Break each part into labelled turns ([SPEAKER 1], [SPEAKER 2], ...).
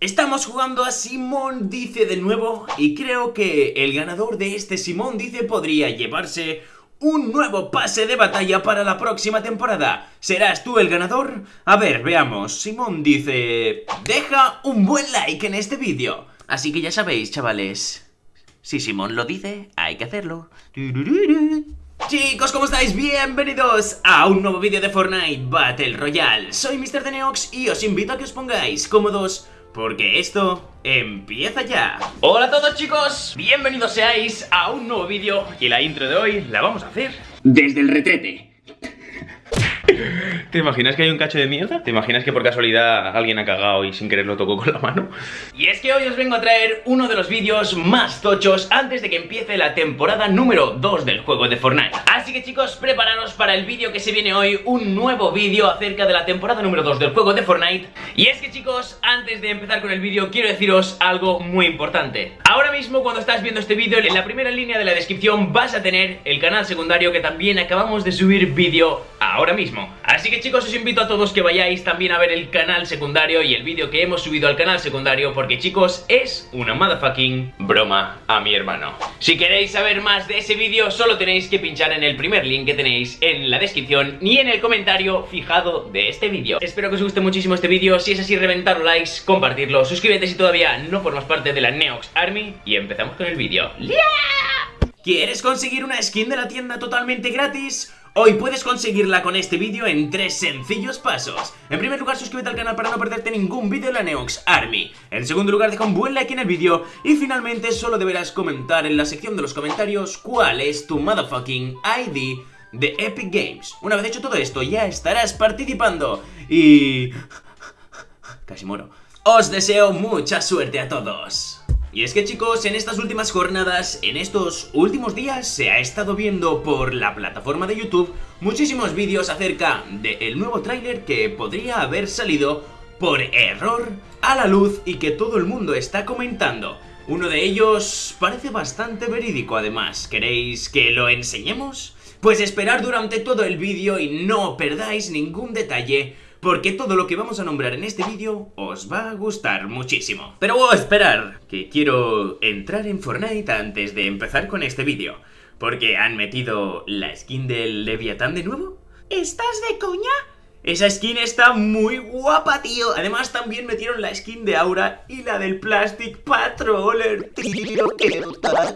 [SPEAKER 1] Estamos jugando a Simón Dice de nuevo y creo que el ganador de este Simón Dice podría llevarse un nuevo pase de batalla para la próxima temporada. ¿Serás tú el ganador? A ver, veamos. Simón dice... Deja un buen like en este vídeo. Así que ya sabéis, chavales. Si Simón lo dice, hay que hacerlo. Chicos, ¿cómo estáis? Bienvenidos a un nuevo vídeo de Fortnite Battle Royale. Soy Mr. Deneox y os invito a que os pongáis cómodos porque esto empieza ya. Hola a todos chicos, bienvenidos seáis a un nuevo vídeo. Y la intro de hoy la vamos a hacer desde el retrete ¿Te imaginas que hay un cacho de mierda? ¿Te imaginas que por casualidad alguien ha cagado y sin querer lo tocó con la mano? Y es que hoy os vengo a traer uno de los vídeos más tochos antes de que empiece la temporada número 2 del juego de Fortnite. Así que chicos, prepararos para el vídeo que se viene hoy, un nuevo vídeo acerca de la temporada número 2 del juego de Fortnite. Y es que chicos, antes de empezar con el vídeo, quiero deciros algo muy importante. Ahora mismo cuando estás viendo este vídeo, en la primera línea de la descripción vas a tener el canal secundario que también acabamos de subir vídeo ahora mismo. Así que chicos, os invito a todos que vayáis también a ver el canal secundario y el vídeo que hemos subido al canal secundario porque chicos, es una motherfucking broma a mi hermano. Si queréis saber más de ese vídeo, solo tenéis que pinchar en el primer link que tenéis en la descripción y en el comentario fijado de este vídeo. Espero que os guste muchísimo este vídeo, si es así reventar likes, compartirlo, suscríbete si todavía no formas parte de la Neox Army y empezamos con el vídeo. ¿Quieres conseguir una skin de la tienda totalmente gratis? Hoy puedes conseguirla con este vídeo en tres sencillos pasos. En primer lugar, suscríbete al canal para no perderte ningún vídeo de la Neox Army. En segundo lugar, deja un buen like en el vídeo. Y finalmente, solo deberás comentar en la sección de los comentarios cuál es tu motherfucking ID de Epic Games. Una vez hecho todo esto, ya estarás participando. Y... Casi muero. Os deseo mucha suerte a todos. Y es que chicos, en estas últimas jornadas, en estos últimos días, se ha estado viendo por la plataforma de YouTube muchísimos vídeos acerca del nuevo tráiler que podría haber salido por error a la luz y que todo el mundo está comentando. Uno de ellos parece bastante verídico además, ¿queréis que lo enseñemos? Pues esperar durante todo el vídeo y no perdáis ningún detalle porque todo lo que vamos a nombrar en este vídeo os va a gustar muchísimo. Pero voy a esperar, que quiero entrar en Fortnite antes de empezar con este vídeo, porque han metido la skin del Leviatán de nuevo. ¿Estás de coña? Esa skin está muy guapa, tío. Además, también metieron la skin de Aura y la del Plastic Patroller. Tío, que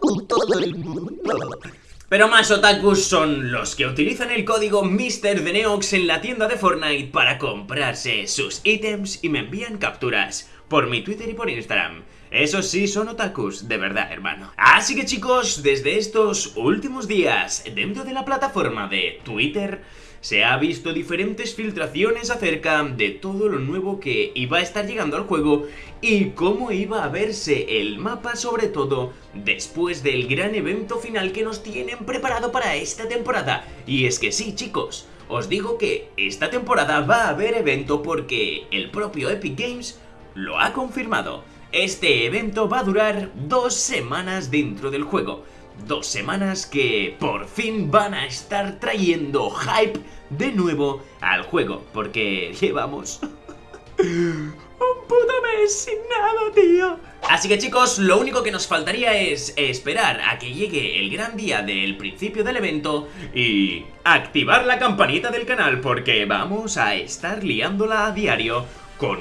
[SPEAKER 1] con todo el mundo. Pero más otakus son los que utilizan el código MrDeneox en la tienda de Fortnite para comprarse sus ítems y me envían capturas por mi Twitter y por Instagram. Esos sí son otakus, de verdad, hermano. Así que chicos, desde estos últimos días, dentro de la plataforma de Twitter, se ha visto diferentes filtraciones acerca de todo lo nuevo que iba a estar llegando al juego y cómo iba a verse el mapa sobre todo después del gran evento final que nos tienen preparado para esta temporada. Y es que sí chicos, os digo que esta temporada va a haber evento porque el propio Epic Games lo ha confirmado. Este evento va a durar dos semanas dentro del juego dos semanas que por fin van a estar trayendo hype de nuevo al juego, porque llevamos un puto mes sin nada, tío. Así que chicos, lo único que nos faltaría es esperar a que llegue el gran día del principio del evento y activar la campanita del canal porque vamos a estar liándola a diario con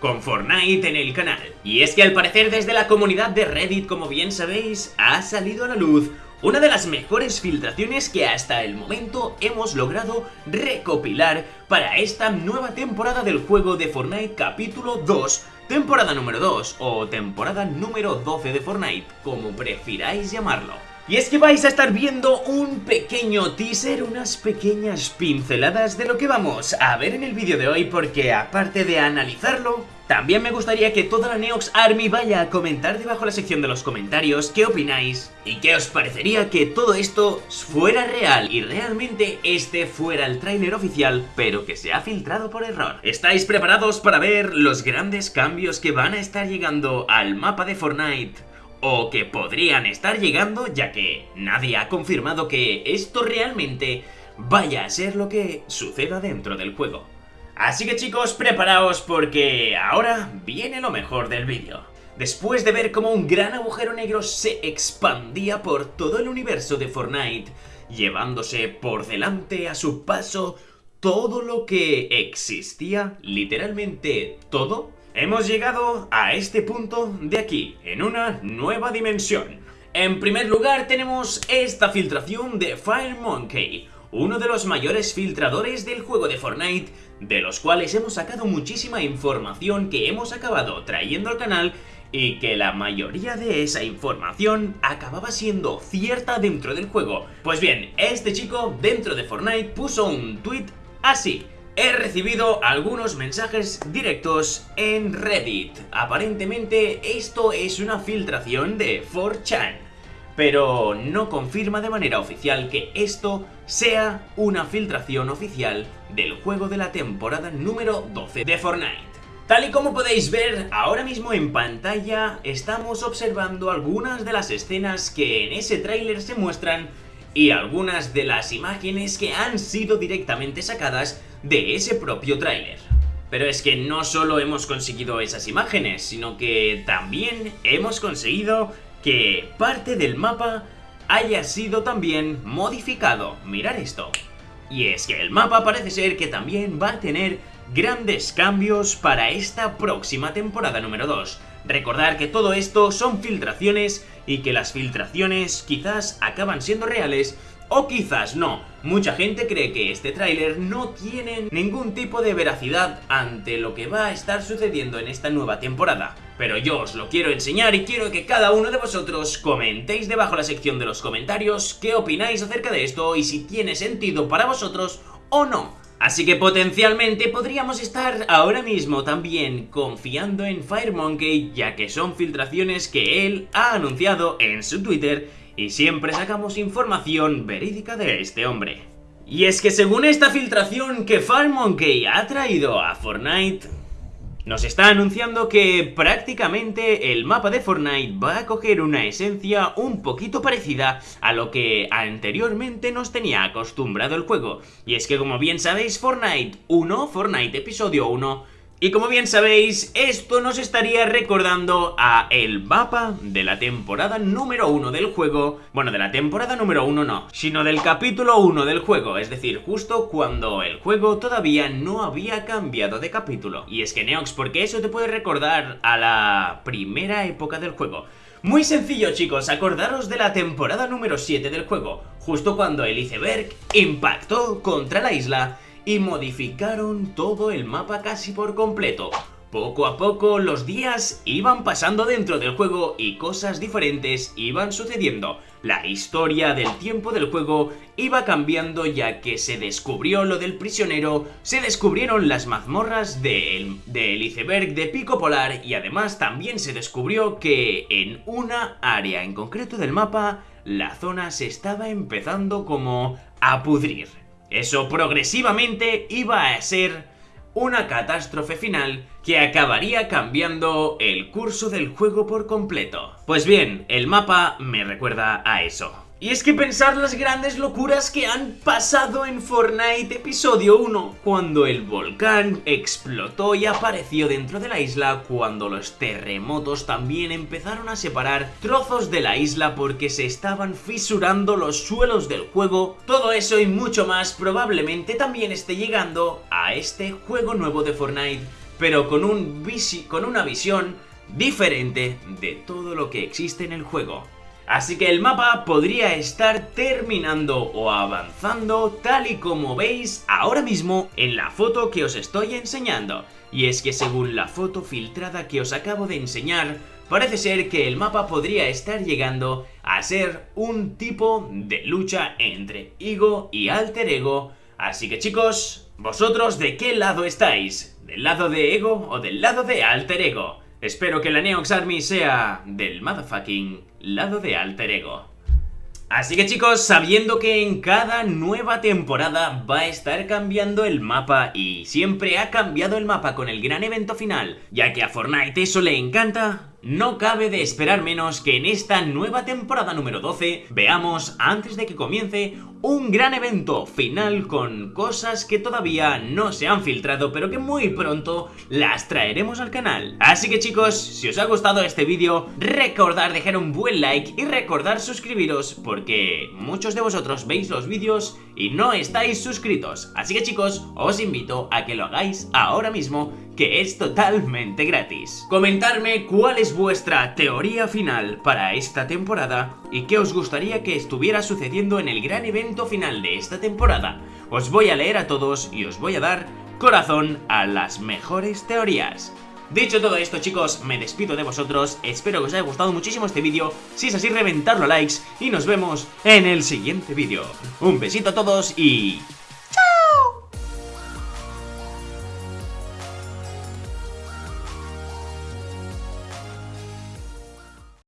[SPEAKER 1] con Fortnite en el canal. Y es que al parecer desde la comunidad de Reddit, como bien sabéis, ha salido a la luz una de las mejores filtraciones que hasta el momento hemos logrado recopilar para esta nueva temporada del juego de Fortnite capítulo 2, temporada número 2 o temporada número 12 de Fortnite, como prefiráis llamarlo. Y es que vais a estar viendo un pequeño teaser, unas pequeñas pinceladas de lo que vamos a ver en el vídeo de hoy porque aparte de analizarlo, también me gustaría que toda la Neox Army vaya a comentar debajo de la sección de los comentarios qué opináis y qué os parecería que todo esto fuera real y realmente este fuera el tráiler oficial pero que se ha filtrado por error. ¿Estáis preparados para ver los grandes cambios que van a estar llegando al mapa de Fortnite? O que podrían estar llegando ya que nadie ha confirmado que esto realmente vaya a ser lo que suceda dentro del juego. Así que chicos, preparaos porque ahora viene lo mejor del vídeo. Después de ver cómo un gran agujero negro se expandía por todo el universo de Fortnite, llevándose por delante a su paso todo lo que existía, literalmente todo, hemos llegado a este punto de aquí, en una nueva dimensión. En primer lugar tenemos esta filtración de FireMonkey, uno de los mayores filtradores del juego de Fortnite, de los cuales hemos sacado muchísima información que hemos acabado trayendo al canal y que la mayoría de esa información acababa siendo cierta dentro del juego. Pues bien, este chico dentro de Fortnite puso un tweet así. He recibido algunos mensajes directos en Reddit. Aparentemente esto es una filtración de 4chan pero no confirma de manera oficial que esto sea una filtración oficial del juego de la temporada número 12 de Fortnite. Tal y como podéis ver, ahora mismo en pantalla estamos observando algunas de las escenas que en ese tráiler se muestran y algunas de las imágenes que han sido directamente sacadas de ese propio tráiler. Pero es que no solo hemos conseguido esas imágenes, sino que también hemos conseguido que parte del mapa haya sido también modificado. Mirad esto. Y es que el mapa parece ser que también va a tener grandes cambios para esta próxima temporada número 2. Recordar que todo esto son filtraciones y que las filtraciones quizás acaban siendo reales o quizás no. Mucha gente cree que este tráiler no tiene ningún tipo de veracidad ante lo que va a estar sucediendo en esta nueva temporada. Pero yo os lo quiero enseñar y quiero que cada uno de vosotros comentéis debajo la sección de los comentarios qué opináis acerca de esto y si tiene sentido para vosotros o no. Así que potencialmente podríamos estar ahora mismo también confiando en FireMonkey ya que son filtraciones que él ha anunciado en su Twitter y siempre sacamos información verídica de este hombre. Y es que según esta filtración que FireMonkey ha traído a Fortnite, nos está anunciando que prácticamente el mapa de Fortnite va a coger una esencia un poquito parecida a lo que anteriormente nos tenía acostumbrado el juego. Y es que como bien sabéis Fortnite 1, Fortnite episodio 1, y como bien sabéis, esto nos estaría recordando a el mapa de la temporada número 1 del juego. Bueno, de la temporada número 1 no, sino del capítulo 1 del juego. Es decir, justo cuando el juego todavía no había cambiado de capítulo. Y es que Neox, porque eso te puede recordar a la primera época del juego. Muy sencillo chicos, acordaros de la temporada número 7 del juego, justo cuando el iceberg impactó contra la isla y modificaron todo el mapa casi por completo. Poco a poco los días iban pasando dentro del juego y cosas diferentes iban sucediendo. La historia del tiempo del juego iba cambiando ya que se descubrió lo del prisionero, se descubrieron las mazmorras del, del iceberg de Pico Polar y además también se descubrió que en una área en concreto del mapa la zona se estaba empezando como a pudrir. Eso progresivamente iba a ser una catástrofe final que acabaría cambiando el curso del juego por completo. Pues bien, el mapa me recuerda a eso. Y es que pensar las grandes locuras que han pasado en Fortnite episodio 1, cuando el volcán explotó y apareció dentro de la isla, cuando los terremotos también empezaron a separar trozos de la isla porque se estaban fisurando los suelos del juego, todo eso y mucho más probablemente también esté llegando a este juego nuevo de Fortnite, pero con, un con una visión diferente de todo lo que existe en el juego. Así que el mapa podría estar terminando o avanzando tal y como veis ahora mismo en la foto que os estoy enseñando. Y es que según la foto filtrada que os acabo de enseñar, parece ser que el mapa podría estar llegando a ser un tipo de lucha entre Ego y Alter Ego. Así que chicos, ¿vosotros de qué lado estáis? ¿Del lado de Ego o del lado de Alter Ego? Espero que la Neox Army sea del motherfucking lado de Alter Ego. Así que chicos, sabiendo que en cada nueva temporada va a estar cambiando el mapa y siempre ha cambiado el mapa con el gran evento final, ya que a Fortnite eso le encanta, no cabe de esperar menos que en esta nueva temporada número 12 veamos, antes de que comience, un gran evento final con cosas que todavía no se han filtrado pero que muy pronto las traeremos al canal. Así que chicos, si os ha gustado este vídeo, recordad dejar un buen like y recordar suscribiros porque muchos de vosotros veis los vídeos y no estáis suscritos. Así que chicos, os invito a que lo hagáis ahora mismo que es totalmente gratis. Comentarme cuál es vuestra teoría final para esta temporada y qué os gustaría que estuviera sucediendo en el gran evento final de esta temporada. Os voy a leer a todos y os voy a dar corazón a las mejores teorías. Dicho todo esto chicos, me despido de vosotros, espero que os haya gustado muchísimo este vídeo, si es así reventarlo a likes y nos vemos en el siguiente vídeo. Un besito a todos y